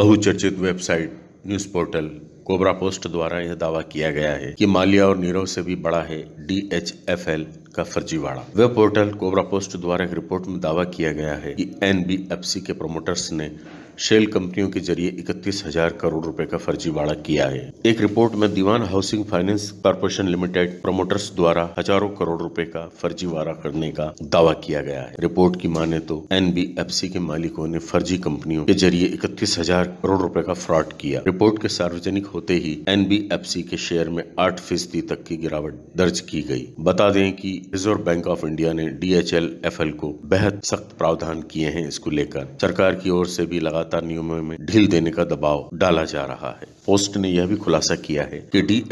बहुचर्चित website, news portal, Cobrapost द्वारा यह दावा किया गया है कि माल्या और नीरव से भी बड़ा है डीएचएफएल का फर्जीवाड़ा वेब पोर्टल कोबरा पोस्ट द्वारा एक रिपोर्ट में दावा किया गया है कि एनबीएफसी के प्रोमोटर्स ने शेल कंपनियों के ज़रिए इकतीस हज़ार करोड़ रुपए का फर्जीवाड़ा किया है। एक रिपोर्ट में Dewan housing finance corporation limited promoters द्वारा हज़ारों करोड़ रुपए का फर्जीवाड़ा करने का दावा किया गया है। रिपोर्ट की माने तो एनबीएफसी के मालिकों ने फर्जी कंपनियों के ज़रिए इकतीस हज़ार करोड़ रुपए का फ्रॉड किया। रिपोर्ट के सार्वजनिक होते ही एनबीएफसी के शेयर में आठ फ़ीसदी तक की गिरावट दर्ज की गई। बता दें कि रिज़र्व बैंक ऑफ़ इंडिया ने D H L F L को बेहद सख्त प्रावधान किए हैं इसको लेकर। सरकार की ओर से भी लगातार नियमों में ढील देने का दबाव डाला जा रहा है। पोस्ट ने यह भी खुलासा किया है कि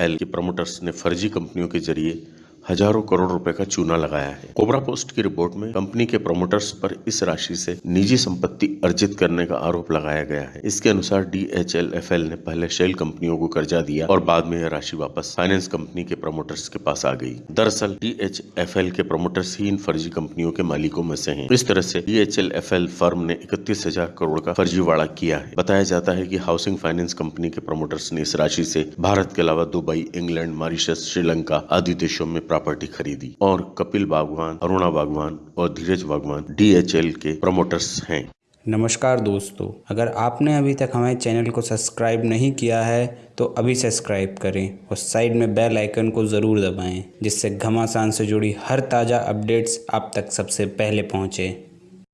एल के प्रमोटर्स ने फर्जी कंपनियों के ज़रिए हज़ारों करोड़ रुपए का चूना लगाया है। कोबरा पोस्ट की रिपोर्ट में कंपनी के प्रमोटर्स पर इस राशि से निजी संपत्ति अर्जित करने का आरोप लगाया गया है। इसके अनुसार डीएचएलएफएल ने पहले शेल कंपनियों को कर्जा दिया और बाद में यह राशि वापस फाइनेंस कंपनी के प्रमोटर्स के पास आ गई। दरअसल डीएचएफएल के प्रमोटर्स ही इन फर्जी कंपनियों के मालिकों में से हैं। इस तरह से डीएचएलएफएल फर्म ने इकतीस हज़ार करोड़ का फर्जीवाड़ा किया है। बताया जाता है की हाउसिंग फाइनेंस कंपनी के प्रमोटर्स ने इस राशि से भारत के अलावा दुबई, इंग्लैंड, मॉरिशस, श्रीलंका आदि देशों में प्रॉपर्टी खरीदी। और कपिल बागवान, अरुणा बागवान और धीरज बागवान डीएचएल के प्रमोटर्स हैं। नमस्कार दोस्तों, अगर आपने अभी तक हमारे चैनल को सब्सक्राइब नहीं किया है तो अभी सब्सक्राइब करें और साइड में बेल आइकन को ज़रूर दबाएँ, जिससे घमासान से जुड़ी हर ताज़ा अपडेट्स आप तक सबसे पहले पहुँचें।